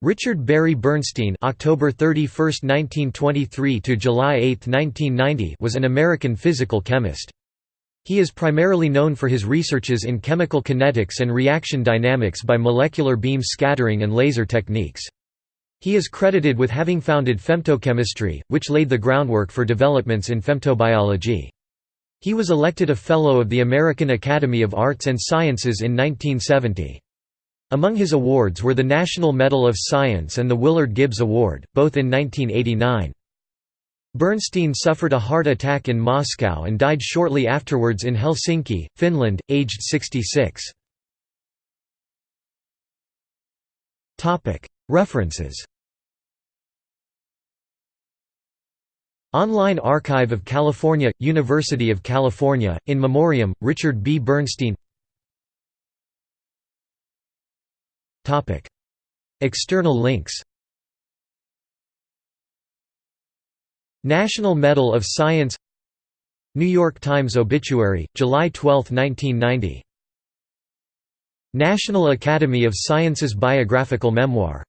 Richard Barry Bernstein October 31, 1923 to July 8, 1990 was an American physical chemist. He is primarily known for his researches in chemical kinetics and reaction dynamics by molecular beam scattering and laser techniques. He is credited with having founded femtochemistry, which laid the groundwork for developments in femtobiology. He was elected a Fellow of the American Academy of Arts and Sciences in 1970. Among his awards were the National Medal of Science and the Willard Gibbs Award, both in 1989. Bernstein suffered a heart attack in Moscow and died shortly afterwards in Helsinki, Finland, aged 66. References Online Archive of California, University of California, in memoriam, Richard B. Bernstein External links National Medal of Science New York Times obituary, July 12, 1990 National Academy of Sciences biographical memoir